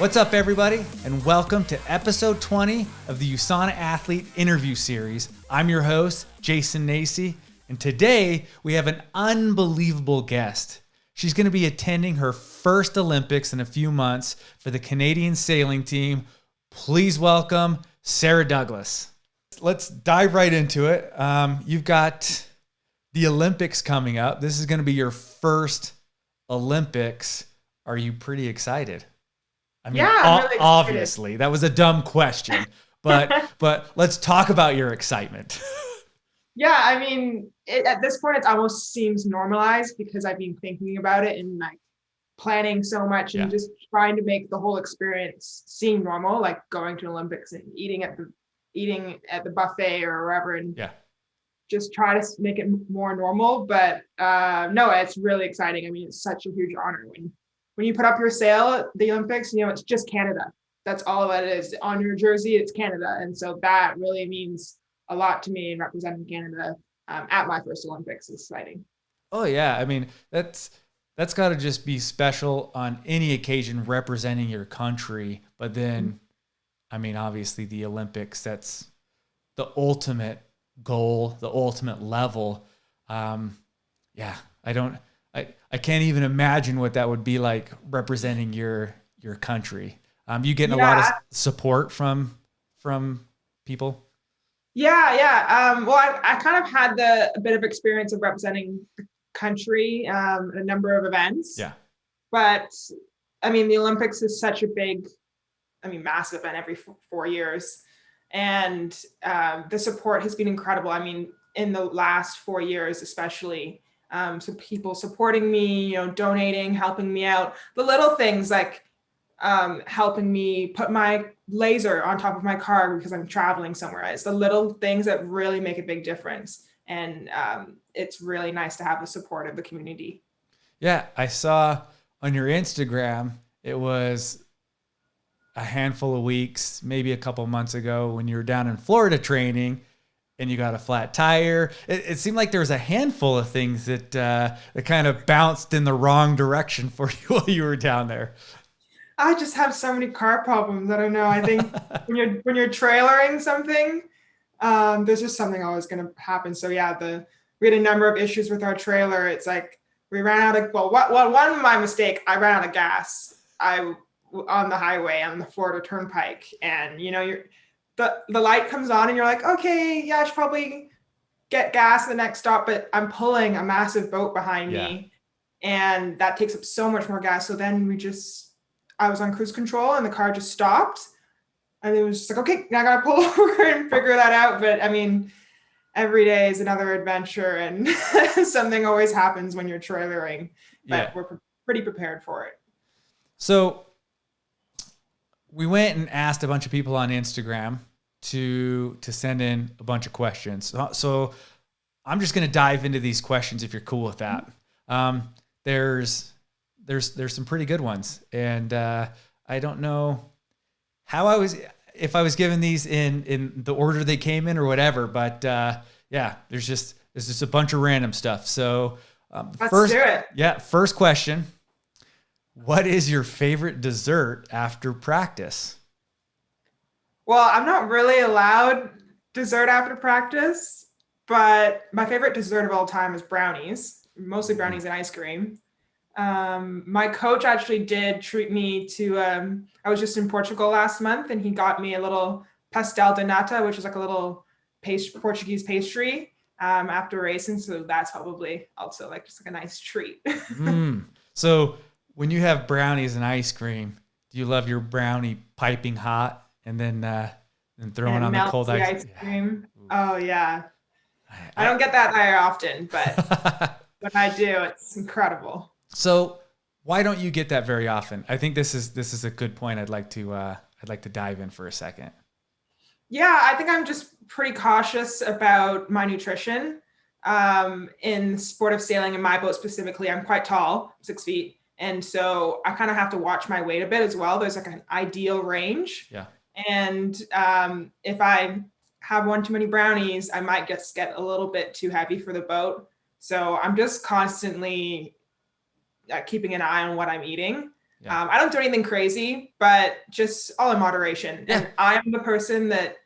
What's up, everybody, and welcome to episode 20 of the USANA Athlete Interview Series. I'm your host, Jason Nacy, and today we have an unbelievable guest. She's going to be attending her first Olympics in a few months for the Canadian sailing team. Please welcome Sarah Douglas. Let's dive right into it. Um, you've got the Olympics coming up. This is going to be your first Olympics. Are you pretty excited? I mean, Yeah, really obviously, that was a dumb question, but but let's talk about your excitement. Yeah, I mean, it, at this point, it almost seems normalized because I've been thinking about it and like planning so much and Yeah. just trying to make the whole experience seem normal, like going to Olympics and eating at the eating at the buffet or wherever, and Yeah. just try to make it more normal. But uh, no, it's really exciting. I mean, it's such a huge honor when when you put up your sail at the Olympics. You know, it's just Canada. That's all it is on your jersey. It's Canada, and so that really means a lot to me in representing Canada um, at my first Olympics. is exciting. Oh yeah, I mean that's that's got to just be special on any occasion representing your country. But then, I mean, obviously the Olympics that's the ultimate goal, the ultimate level. Um, yeah, I don't, I can't even imagine what that would be like representing your your country. Um, you getting a lot of support from from people. Yeah, yeah. Um, well, I, I kind of had the a bit of experience of representing the country um, at a number of events. Yeah. But I mean, the Olympics is such a big, I mean, massive event every four years, and um, the support has been incredible. I mean, in the last four years, especially, um, so people supporting me, you know, donating, helping me out, the little things like um, helping me put my laser on top of my car because I'm traveling somewhere. It's the little things that really make a big difference. And um, it's really nice to have the support of the community. Yeah, I saw on your Instagram it was a handful of weeks, maybe a couple months ago when you were down in Florida training and you got a flat tire. It, it seemed like there was a handful of things that uh, that kind of bounced in the wrong direction for you while you were down there. I just have so many car problems. I don't know. I think when you're when you're trailering something, um, there's just something always going to happen. So yeah, the we had a number of issues with our trailer. It's like we ran out of well, what, well, one of my mistake. I ran out of gas. I on the highway on the Florida Turnpike, and you know you're the the light comes on, and you're like, okay, yeah, I should probably get gas at the next stop, but I'm pulling a massive boat behind Yeah. me, and that takes up so much more gas. So then we just I was on cruise control and the car just stopped. And it was just like, okay, now I gotta pull over and figure that out. But I mean, every day is another adventure and something always happens when you're trailering. But Yeah. we're pre- pretty prepared for it. So we went and asked a bunch of people on Instagram to to send in a bunch of questions. So, I'm just going to dive into these questions if you're cool with that. Um, there's there's there's some pretty good ones, and uh, I don't know how I was if I was given these in in the order they came in or whatever, but uh, yeah, there's just there's just a bunch of random stuff. So um, Let's first, do it. yeah, first question. What is your favorite dessert after practice? Well, I'm not really allowed dessert after practice, but my favorite dessert of all time is brownies, mostly brownies and ice cream. Um, my coach actually did treat me to, um, I was just in Portugal last month and he got me a little pastel de nata, which is like a little past- Portuguese pastry um, after racing. So that's probably also like just like a nice treat. Mm. So when you have brownies and ice cream, do you love your brownie piping hot and then uh, and throwing and on the cold the ice? ice cream. Oh yeah. I I- don't get that very often, but when I do, it's incredible. so why don't you get that very often? I think this is this is a good point. I'd like to uh, I'd like to dive in for a second. Yeah, I think I'm just pretty cautious about my nutrition. Um, in sport of sailing, in my boat specifically, I'm quite tall, six feet. And so I kind of have to watch my weight a bit as well. There's like an ideal range. Yeah. And um, if I have one too many brownies, I might just get a little bit too heavy for the boat. So I'm just constantly uh, keeping an eye on what I'm eating. Yeah. Um, I don't do anything crazy, but just all in moderation. Yeah. And I'm the person that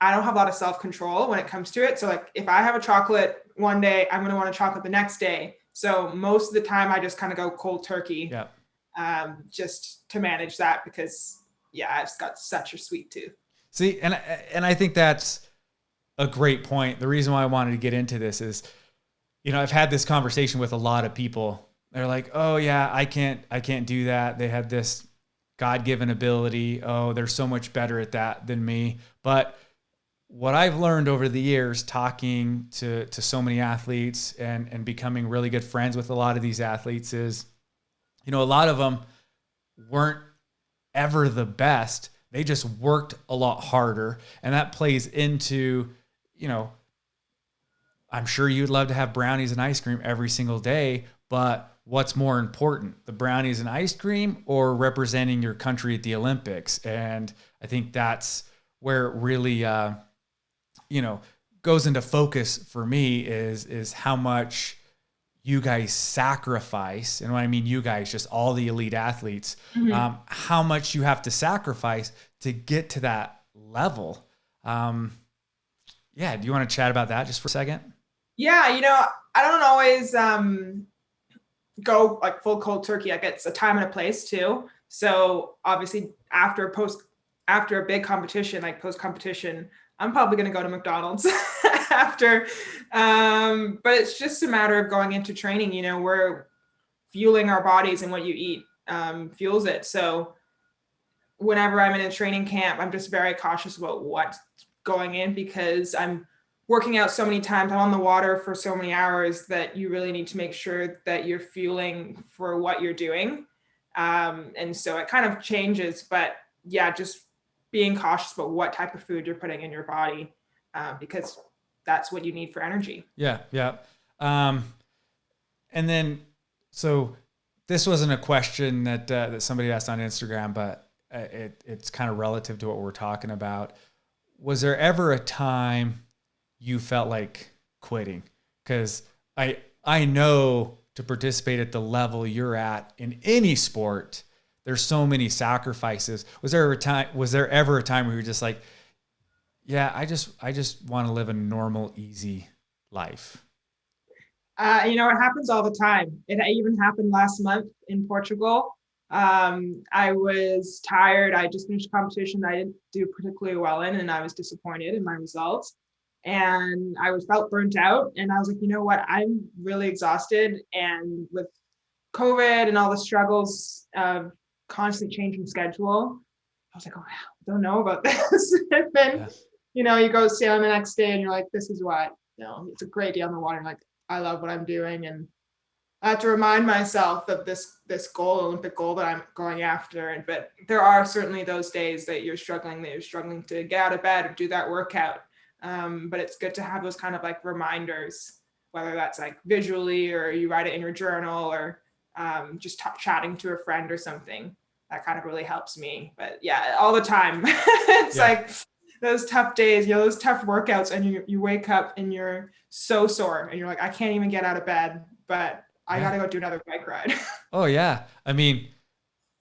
I don't have a lot of self control when it comes to it. So like if I have a chocolate one day, I'm gonna want a chocolate the next day. So most of the time, I just kind of go cold turkey. Yeah. Um, just to manage that because yeah, I've got such a sweet tooth. See, and and I think that's a great point. The reason why I wanted to get into this is, you know, I've had this conversation with a lot of people. They're like, "Oh yeah, I can't, I can't do that." They have this God-given ability. Oh, they're so much better at that than me. But what I've learned over the years, talking to to so many athletes and and becoming really good friends with a lot of these athletes, is, you know, a lot of them weren't ever the best. They just worked a lot harder, and that plays into you know, I'm sure you'd love to have brownies and ice cream every single day, but what's more important, the brownies and ice cream or representing your country at the Olympics? And I think that's where it really, uh, you know, goes into focus for me is is how much you guys sacrifice, and when I mean you guys, just all the elite athletes, mm-hmm. um, how much you have to sacrifice to get to that level. Um, yeah, do you want to chat about that just for a second? Yeah, you know, I don't always um, go like full cold turkey. Like it's a time and a place too. So obviously after post after a big competition, like post competition, I'm probably going to go to McDonald's after. Um, but it's just a matter of going into training. You know, we're fueling our bodies and what you eat um, fuels it. So whenever I'm in a training camp, I'm just very cautious about what going in because I'm working out so many times, I'm on the water for so many hours that you really need to make sure that you're fueling for what you're doing. Um, and so it kind of changes, but yeah, just being cautious about what type of food you're putting in your body uh, because that's what you need for energy. Yeah, yeah. Um, and then, so this wasn't a question that uh, that somebody asked on Instagram, but uh, it, it's kind of relative to what we're talking about was there ever a time you felt like quitting? Because I I know to participate at the level you're at in any sport, there's so many sacrifices. Was there a time? Was there ever a time where you're just like, yeah, I just I just want to live a normal, easy life? Uh, you know, it happens all the time. It even happened last month in Portugal. Um, I was tired. I just finished a competition I didn't do particularly well in, and I was disappointed in my results. And I was felt burnt out. And I was like, you know what? I'm really exhausted. And with COVID and all the struggles of constant changing schedule, I was like, oh, I don't know about this. and then, yeah. you know, you go sailing the next day and you're like, this is what, you know, it's a great day on the water. like, I love what I'm doing. And I have to remind myself of this this goal, Olympic goal that I'm going after. And but there are certainly those days that you're struggling, that you're struggling to get out of bed or do that workout. Um, but it's good to have those kind of like reminders, whether that's like visually or you write it in your journal or um, just chatting to a friend or something. That kind of really helps me. But yeah, all the time. it's yeah. like those tough days, you know, those tough workouts, and you you wake up and you're so sore, and you're like, I can't even get out of bed. But I yeah. gotta go do another bike ride. oh yeah, I mean,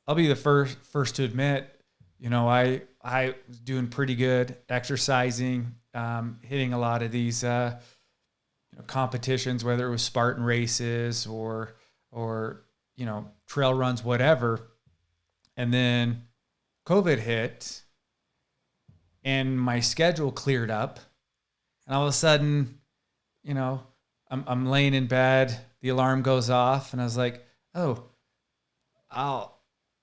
I'll be the first first to admit, you know, I I was doing pretty good, exercising, um, hitting a lot of these uh, you know, competitions, whether it was Spartan races or or you know trail runs, whatever. And then COVID hit, and my schedule cleared up, and all of a sudden, you know, I'm I'm laying in bed the alarm goes off and I was like, "Oh, I'll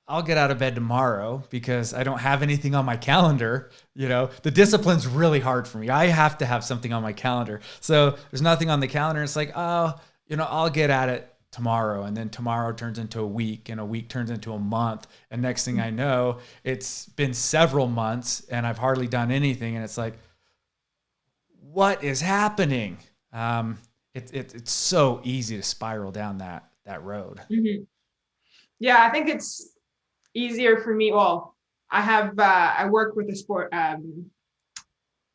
I'll get out of bed tomorrow because I don't have anything on my calendar. You know, the discipline's really hard for me. I have to have something on my calendar. So there's nothing on the calendar. It's like, oh, you know, I'll get at it tomorrow. And then tomorrow turns into a week and a week turns into a month. And next thing I know, it's been several months and I've hardly done anything. And it's like, what is happening? Um, it, it, it's so easy to spiral down that that road. Mm-hmm. Yeah, I think it's easier for me. Well, I have uh, I work with a sport um,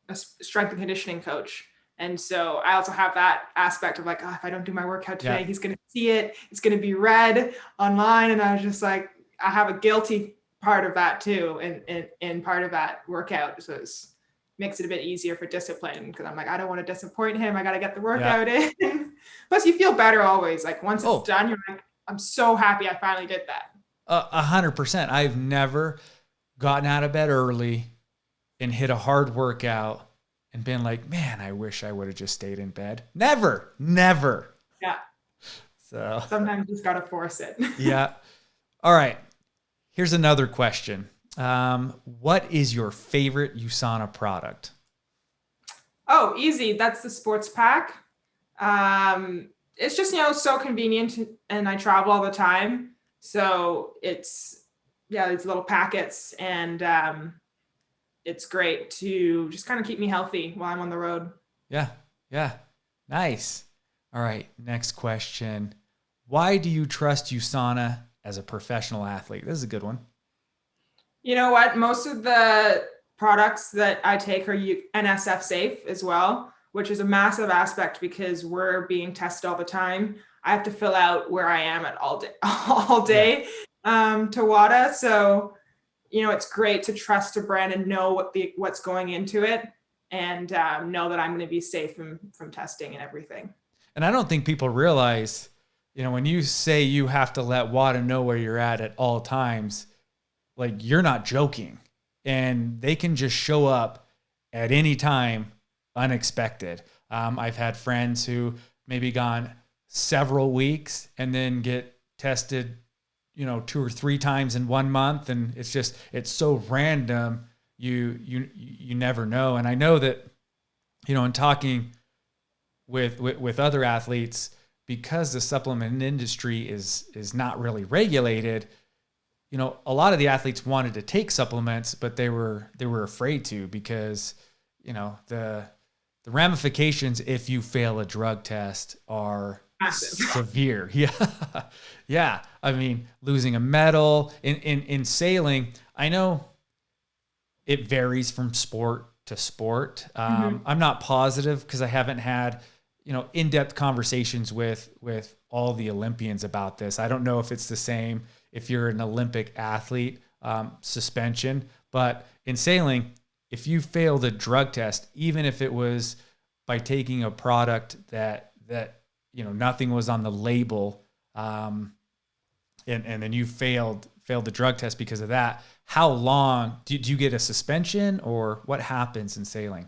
a strength and conditioning coach, and so I also have that aspect of like, oh, if I don't do my workout today, yeah. he's going to see it. It's going to be read online, and I was just like, I have a guilty part of that too, and in, in, in, part of that workout. So it's makes it a bit easier for discipline because I'm like, I don't want to disappoint him. I got to get the workout yeah. in. Plus, you feel better always. Like once it's oh. done, you're like, I'm so happy I finally did that. A hundred percent. I've never gotten out of bed early and hit a hard workout and been like, man, I wish I would have just stayed in bed. Never, never. Yeah. So sometimes you just gotta force it. yeah. All right. Here's another question. Um, what is your favorite USANA product? Oh, easy. That's the sports pack. Um, it's just, you know, so convenient and I travel all the time. So it's, yeah, these little packets and um, it's great to just kind of keep me healthy while I'm on the road. Yeah. Yeah. Nice. All right. Next question. Why do you trust USANA as a professional athlete? This is a good one. You know what? Most of the products that I take are NSF safe as well, which is a massive aspect because we're being tested all the time. I have to fill out where I am at all day, all day um, to WADA. So, you know, it's great to trust a brand and know what the what's going into it, and um, know that I'm going to be safe from from testing and everything. And I don't think people realize, you know, when you say you have to let WADA know where you're at at all times, like you're not joking and they can just show up at any time unexpected um, i've had friends who maybe gone several weeks and then get tested you know two or three times in one month and it's just it's so random you you you never know. And i know that you know in talking with with, with other athletes because the supplement industry is is not really regulated you know, a lot of the athletes wanted to take supplements, but they were they were afraid to because, you know, the the ramifications if you fail a drug test are Massive. severe. Yeah. yeah. I mean, losing a medal in, in in sailing, I know it varies from sport to sport. Um, mm-hmm. I'm not positive because I haven't had, you know, in-depth conversations with with all the Olympians about this. I don't know if it's the same if you're an Olympic athlete, um, suspension. But in sailing, if you failed a drug test, even if it was by taking a product that that you know nothing was on the label, um, and and then you failed failed the drug test because of that, how long do, do you get a suspension or what happens in sailing?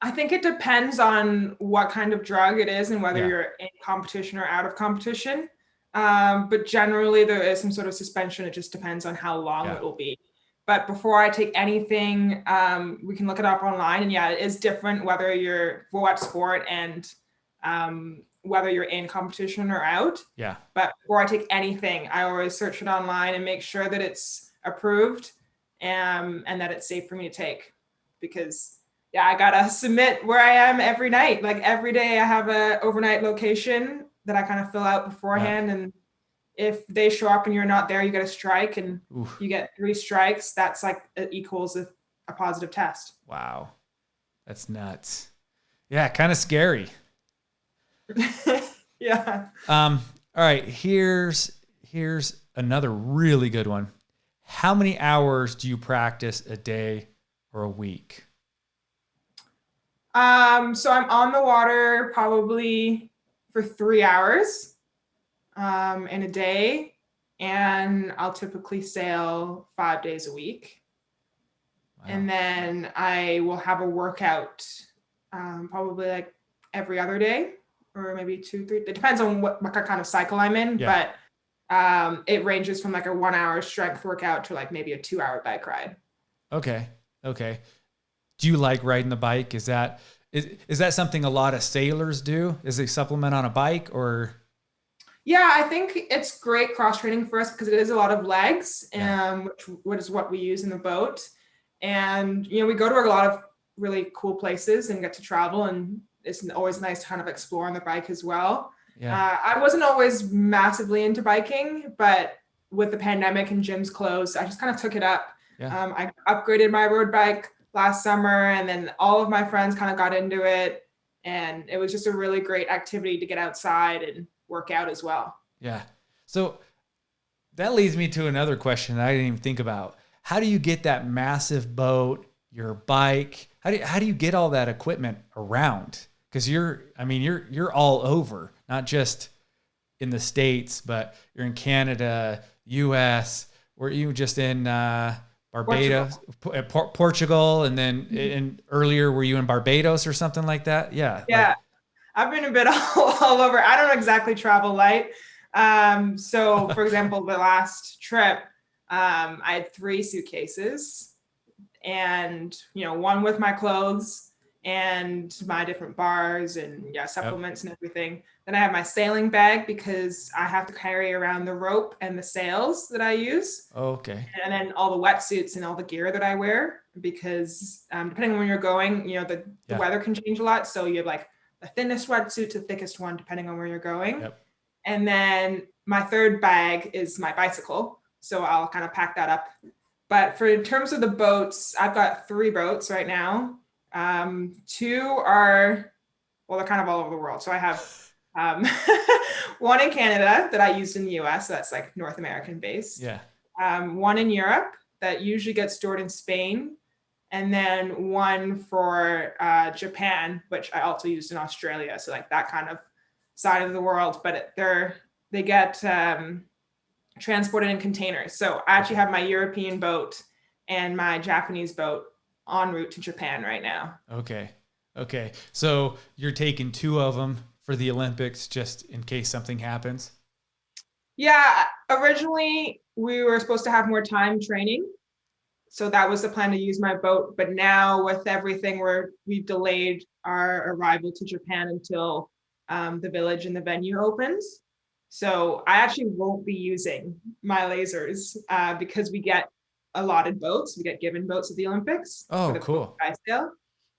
I think it depends on what kind of drug it is and whether yeah. you're in competition or out of competition. Um, but generally, there is some sort of suspension. It just depends on how long yeah. it will be. But before I take anything, um, we can look it up online. And yeah, it is different whether you're for what sport and um, whether you're in competition or out. Yeah. But before I take anything, I always search it online and make sure that it's approved um, and that it's safe for me to take. Because yeah, I gotta submit where I am every night. Like every day, I have a overnight location that I kind of fill out beforehand. Yeah. And if they show up and you're not there, you get a strike and Oof. you get three strikes. That's like it equals a, a positive test. Wow. That's nuts. Yeah, kind of scary. yeah. Um, all right, here's here's another really good one. How many hours do you practice a day or a week? Um, so I'm on the water probably for three hours um, in a day, and I'll typically sail five days a week. Wow. And then I will have a workout um, probably like every other day or maybe two, three. It depends on what, what kind of cycle I'm in, yeah. but um, it ranges from like a one hour strength workout to like maybe a two hour bike ride. Okay. Okay. Do you like riding the bike? Is that is, is that something a lot of sailors do? Is they supplement on a bike or? Yeah, I think it's great cross training for us because it is a lot of legs, um, which, which is what we use in the boat. And, you know, we go to a lot of really cool places and get to travel and it's always nice to kind of explore on the bike as well. Yeah. Uh, I wasn't always massively into biking, but with the pandemic and gyms closed, I just kind of took it up. Yeah. Um, I upgraded my road bike last summer and then all of my friends kind of got into it and it was just a really great activity to get outside and work out as well yeah so that leads me to another question that I didn't even think about. How do you get that massive boat, your bike? How do you, how do you get all that equipment around? Because you're, I mean, you're you're all over, not just in the states, but you're in Canada, U.S. Were you just in uh, Barbados, Portugal. Portugal, and then mm-hmm. in earlier were you in Barbados or something like that? Yeah. Yeah, like, I've been a bit all, all over. I don't exactly travel light. Um, so, for example, the last trip, um, I had three suitcases, and you know, one with my clothes and my different bars and yeah, supplements yep. and everything. Then I have my sailing bag because I have to carry around the rope and the sails that I use. Oh, okay. And then all the wetsuits and all the gear that I wear because um, depending on where you're going, you know, the, yeah. the weather can change a lot. So you have like the thinnest wetsuit to the thickest one, depending on where you're going. Yep. And then my third bag is my bicycle. So I'll kind of pack that up. But for in terms of the boats, I've got three boats right now. Um, two are, well, they're kind of all over the world. So I have um, one in Canada that I used in the US, so that's like North American based. Yeah. Um, one in Europe that usually gets stored in Spain. And then one for uh, Japan, which I also used in Australia. So like that kind of side of the world, but they're, they get um, transported in containers. So I actually have my European boat and my Japanese boat en route to Japan right now. Okay. Okay. So you're taking two of them for the Olympics just in case something happens? Yeah, originally we were supposed to have more time training. So that was the plan to use my boat. But now with everything, we're, we've delayed our arrival to Japan until um, the village and the venue opens. So I actually won't be using my lasers uh, because we get allotted boats. We get given boats at the Olympics. Oh, cool.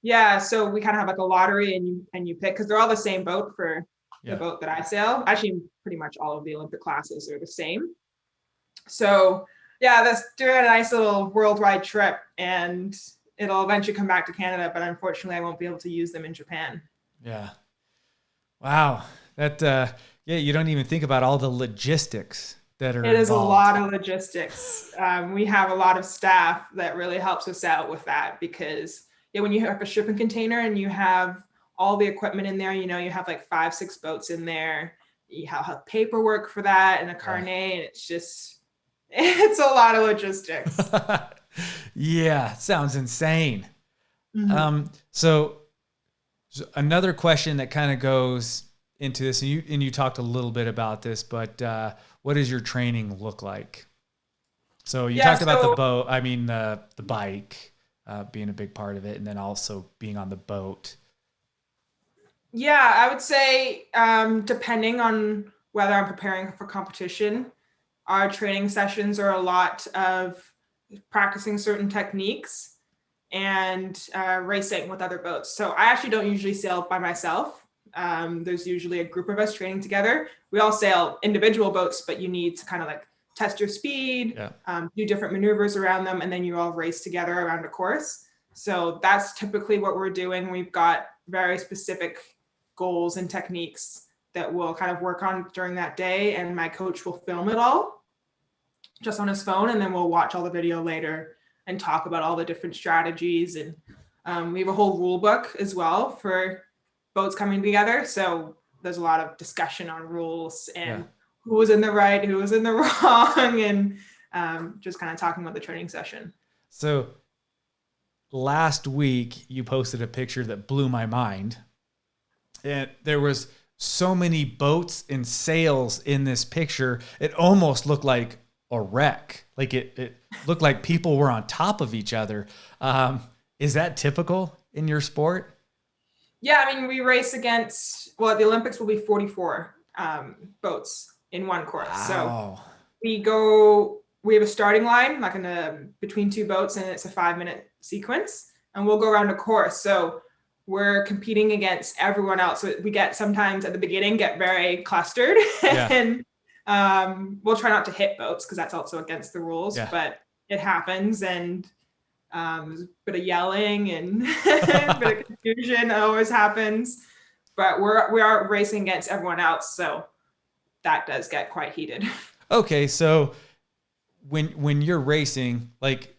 Yeah, so we kind of have like a lottery and you and you pick because they're all the same boat for yeah. the boat that I sail. Actually, pretty much all of the Olympic classes are the same. So yeah, that's doing a nice little worldwide trip and it'll eventually come back to Canada, but unfortunately I won't be able to use them in Japan. Yeah. Wow. That uh yeah, you don't even think about all the logistics that are It is involved. a lot of logistics. Um, we have a lot of staff that really helps us out with that because yeah, when you have a shipping container and you have all the equipment in there, you know, you have like five, six boats in there, you have, have paperwork for that and a carnet, yeah. and it's just, it's a lot of logistics. yeah, sounds insane. Mm-hmm. Um, so, so another question that kind of goes into this, and you and you talked a little bit about this, but uh, what does your training look like? So you yeah, talked so, about the boat. I mean the the bike uh, being a big part of it, and then also being on the boat. Yeah, I would say um, depending on whether I'm preparing for competition, our training sessions are a lot of practicing certain techniques and uh, racing with other boats. So I actually don't usually sail by myself. Um, there's usually a group of us training together. We all sail individual boats, but you need to kind of like test your speed, yeah. um, do different maneuvers around them, and then you all race together around a course. So that's typically what we're doing. We've got very specific goals and techniques that we'll kind of work on during that day, and my coach will film it all just on his phone, and then we'll watch all the video later and talk about all the different strategies. And um, we have a whole rule book as well for boats coming together. So there's a lot of discussion on rules and yeah who was in the right, who was in the wrong, and um, just kind of talking about the training session. So last week you posted a picture that blew my mind. And there was so many boats and sails in this picture. It almost looked like a wreck. Like it, it looked like people were on top of each other. Um, is that typical in your sport? Yeah, I mean, we race against, well, the Olympics will be 44 um, boats in one course. Wow. So we go, we have a starting line, like in a between two boats, and it's a five minute sequence, and we'll go around a course. So we're competing against everyone else. So we get sometimes at the beginning get very clustered, yeah. and um, we'll try not to hit boats because that's also against the rules. Yeah. But it happens, and um, a bit of yelling and a bit of confusion always happens. But we're we are racing against everyone else, so that does get quite heated. Okay, so when when you're racing, like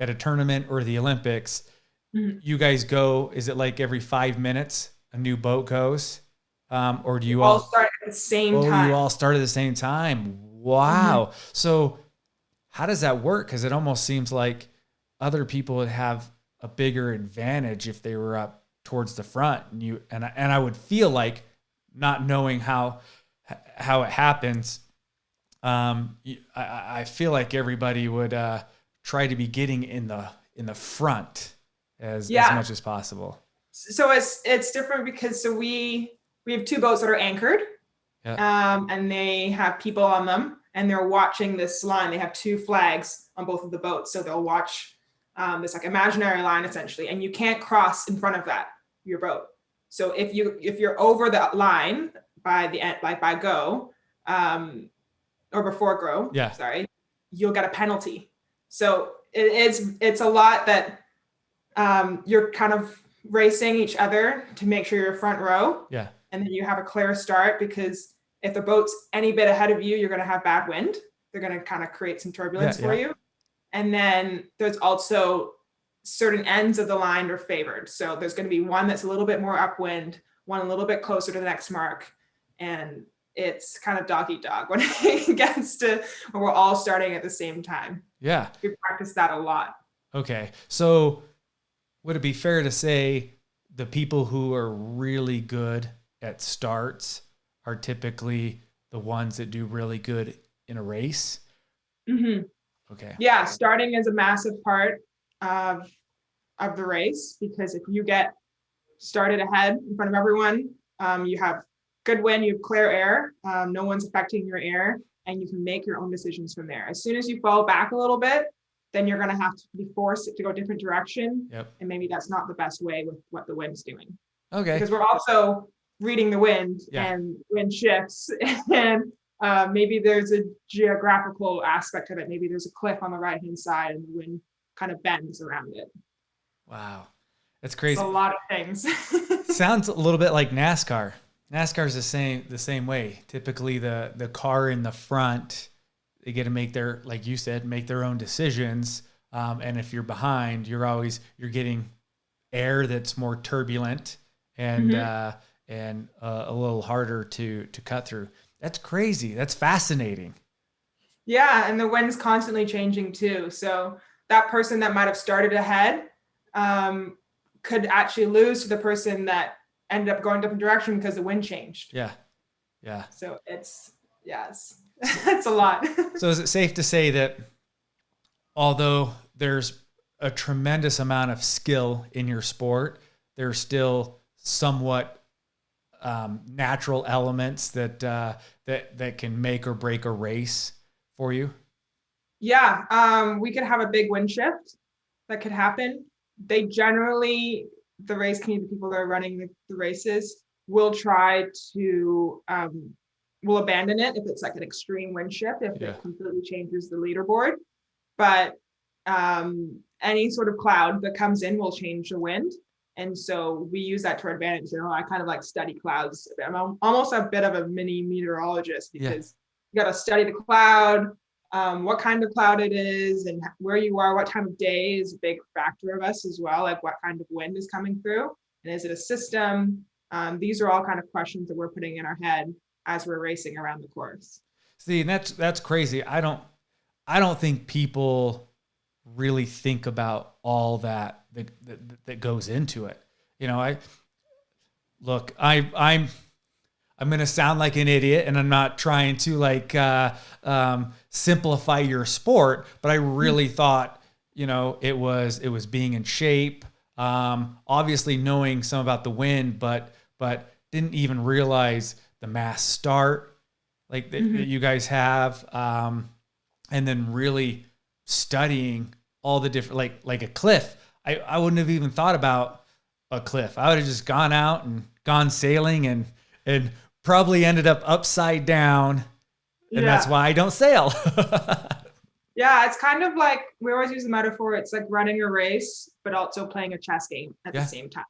at a tournament or the Olympics, Mhm. you guys go. Is it like every five minutes a new boat goes, um, or do you all all? start at the same oh, time. Mm-hmm. you all start at the same time. Wow. So how does that work? Because it almost seems like other people would have a bigger advantage if they were up towards the front, and you and I, and I would feel like not knowing how how it happens. Um, I- I, feel like everybody would uh, try to be getting in the in the front as, as much as possible. so it's it's different because so we we have two boats that are anchored um and they have people on them and they're watching this line they have two flags on both of the boats so they'll watch um, this like imaginary line essentially and you can't cross in front of that your boat so if you if you're over that line by the end like by go um or before go Yeah. sorry you'll get a penalty so it, it's it's a lot that um you're kind of racing each other to make sure you're front row Yeah. and then you have a clear start because if the boat's any bit ahead of you, you're going to have bad wind. They're going to kind of create some turbulence Yeah, for yeah. you. And then there's also certain ends of the line are favored. So there's going to be one that's a little bit more upwind, one a little bit closer to the next mark. And it's kind of dog eat dog when it gets to when we're all starting at the same time. Yeah. We practice that a lot. Okay. So would it be fair to say the people who are really good at starts are typically the ones that do really good in a race? Mhm. Okay. Yeah, starting is a massive part of of the race because if you get started ahead in front of everyone, um, you have good wind, you have clear air, um, no one's affecting your air, and you can make your own decisions from there. As soon as you fall back a little bit, then you're going to have to be forced to go a different direction, Yep. and maybe that's not the best way with what the wind's doing Okay. because we're also reading the wind Yeah. and wind shifts and uh, maybe there's a geographical aspect of it maybe there's a cliff on the right hand side and the wind kind of bends around it Wow. That's it's crazy. a lot of things Sounds a little bit like NASCAR. NASCAR's the same the same way. Typically the the car in the front, they get to make their like you said, make their own decisions. Um, and if you're behind, you're always you're getting air that's more turbulent and Mhm. uh, and uh, a little harder to to cut through. That's crazy. That's fascinating. yeah and the wind's constantly changing too so that person that might have started ahead um, could actually lose to the person that ended up going a different direction because the wind changed Yeah. Yeah. so it's yes it's a lot So is it safe to say that although there's a tremendous amount of skill in your sport, there's still somewhat um, natural elements that uh, that that can make or break a race for you? Yeah, um, we could have a big wind shift that could happen. They generally, the race community, the people that are running the, the races, will try to um, will abandon it if it's like an extreme wind shift, if Yeah. it completely changes the leaderboard. But um, any sort of cloud that comes in will change the wind. And so we use that to our advantage. You know, I kind of like study clouds. I'm almost a bit of a mini meteorologist Yeah. because you got to study the cloud, um, what kind of cloud it is, and where you are, what time of day is a big factor of us as well. Like what kind of wind is coming through, and is it a system? Um, these are all kind of questions that we're putting in our head as we're racing around the course. See, and that's that's crazy. I don't I don't think people really think about all that that that, that goes into it. You know, I look, I I'm I'm gonna sound like an idiot, and I'm not trying to like uh, um, simplify your sport, but I really thought you know it was it was being in shape. Um, obviously knowing some about the wind, but but didn't even realize the mass start like that, Mhm. that you guys have, um, and then really studying all the different like like a cliff. I I wouldn't have even thought about a cliff. I would have just gone out and gone sailing and and probably ended up upside down, and that's why I don't sail. Yeah, it's kind of like we always use the metaphor. It's like running a race, but also playing a chess game at Yeah. the same time.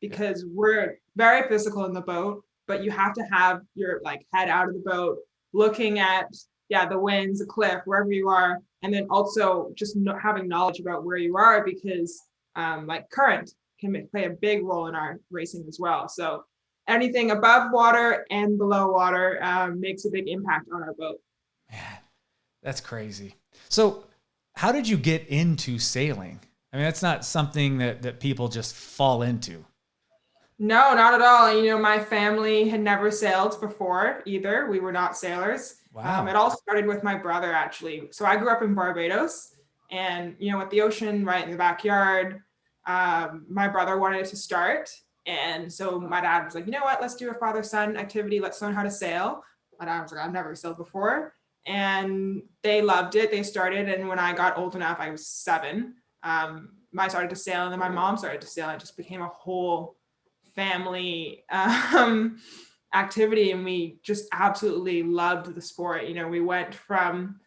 Because we're very physical in the boat, but you have to have your like head out of the boat, looking at yeah, the winds, the cliff, wherever you are, and then also just having knowledge about where you are because um, like current can play a big role in our racing as well. So anything above water and below water um, makes a big impact on our boat. Man, that's crazy. So how did you get into sailing? I mean, that's not something that, that people just fall into. No, not at all. You know, my family had never sailed before either. We were not sailors. Wow. Um, it all started with my brother, actually. So I grew up in Barbados, and you know, with the ocean right in the backyard, um, my brother wanted to start, and so my dad was like, you know what, let's do a father-son activity. Let's learn how to sail. My dad was like, I've never sailed before, and they loved it. They started, and when I got old enough, I was seven. Um, I started to sail, and then my mom started to sail. It just became a whole family um, activity and we just absolutely loved the sport. You know, we went from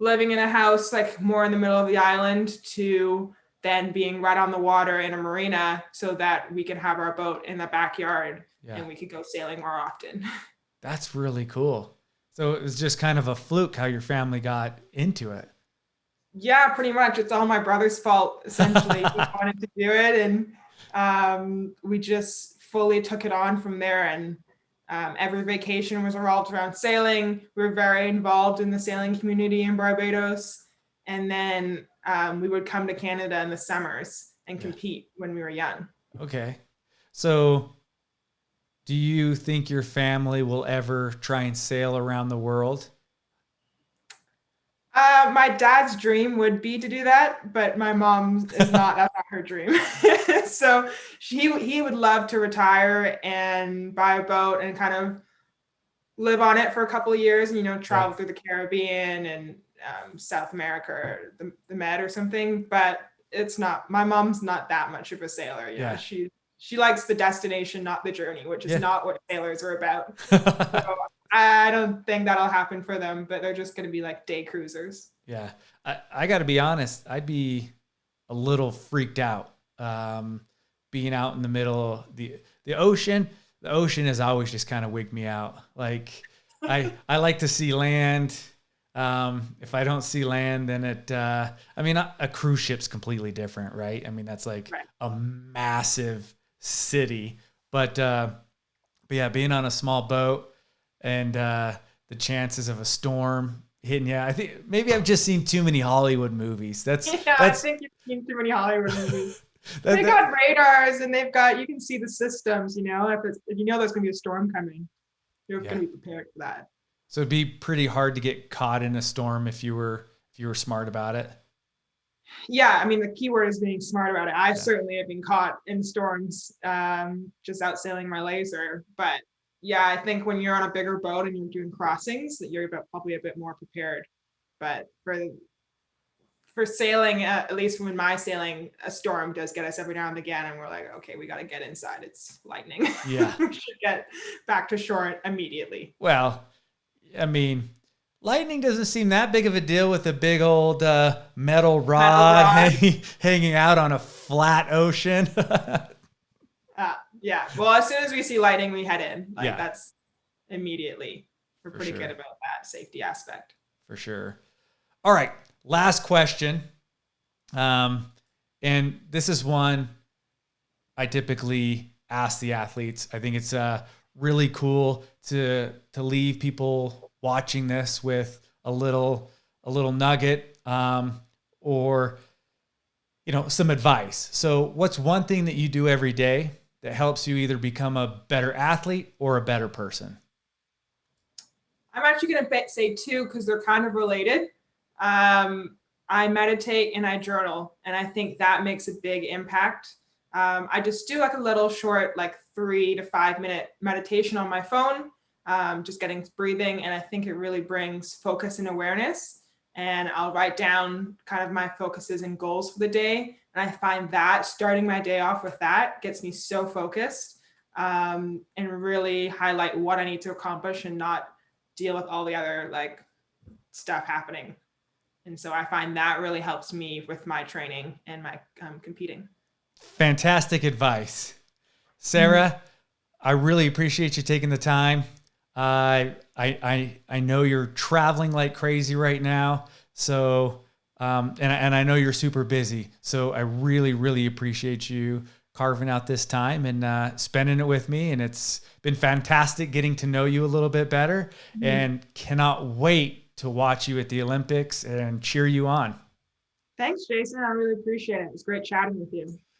living in a house like more in the middle of the island to then being right on the water in a marina so that we could have our boat in the backyard yeah. and we could go sailing more often. That's really cool. So it was just kind of a fluke how your family got into it. Yeah, pretty much. It's all my brother's fault, essentially. he wanted to do it and um, we just fully took it on from there. And um, every vacation was revolved around sailing. We were very involved in the sailing community in Barbados. And then um, we would come to Canada in the summers and compete when we were young. Okay. So do you think your family will ever try and sail around the world? Uh, my dad's dream would be to do that, but my mom is not. that's not her dream. so she he would love to retire and buy a boat and kind of live on it for a couple of years and you know travel yeah. through the Caribbean and um, South America or the, the Med or something. But it's not. My mom's not that much of a sailor. You yeah, know? she she likes the destination, not the journey, which is yeah. not what sailors are about. so I don't think that'll happen for them, but they're just going to be like day cruisers. Yeah. I, I got to be honest, I'd be a little freaked out um, being out in the middle of the, the ocean. The ocean has always just kind of wigged me out. Like, I, I like to see land. Um, if I don't see land, then it, uh, I mean, a, a, cruise ship's completely different, right? I mean, that's like right. a massive city, but, uh, but yeah, being on a small boat, and uh, the chances of a storm hitting Yeah, I think maybe I've just seen too many Hollywood movies. That's yeah, that's, I think you've seen too many Hollywood movies. they got radars and they've got you can see the systems. You know, if it's if you know there's gonna be a storm coming, you're yeah. gonna be prepared for that. So it'd be pretty hard to get caught in a storm if you were if you were smart about it. Yeah, I mean the key word is being smart about it. I yeah. certainly have been caught in storms um, just out sailing my laser, but yeah, I think when you're on a bigger boat and you're doing crossings, that you're probably a bit more prepared. But for for sailing, uh, at least when my sailing, a storm does get us every now and again, and we're like, okay, we got to get inside. It's lightning. Yeah, we should get back to shore immediately. Well, I mean, lightning doesn't seem that big of a deal with a big old uh, metal rod, metal rod. Hanging, hanging out on a flat ocean. yeah. Well, as soon as we see lighting, we head in. Like yeah. that's immediately. We're For pretty sure. good about that safety aspect. For sure. All right. Last question. Um, and this is one I typically ask the athletes. I think it's uh, really cool to to leave people watching this with a little a little nugget um, or you know some advice. So, what's one thing that you do every day that helps you either become a better athlete or a better person? I'm actually going to say two because they're kind of related. Um, I meditate and I journal, and I think that makes a big impact. Um, I just do like a little short, like three to five minute meditation on my phone, um, just getting breathing, and I think it really brings focus and awareness. And I'll write down kind of my focuses and goals for the day, and I find that starting my day off with that gets me so focused um, and really highlight what I need to accomplish and not deal with all the other like stuff happening. And so I find that really helps me with my training and my um, competing. Fantastic advice. Sarah, mm-hmm. I really appreciate you taking the time. I I, I I know you're traveling like crazy right now. So um, and and I know you're super busy. So I really really appreciate you carving out this time and uh, spending it with me. And it's been fantastic getting to know you a little bit better. Mm-hmm. And cannot wait to watch you at the Olympics and cheer you on. Thanks, Jason. I really appreciate it. It was great chatting with you.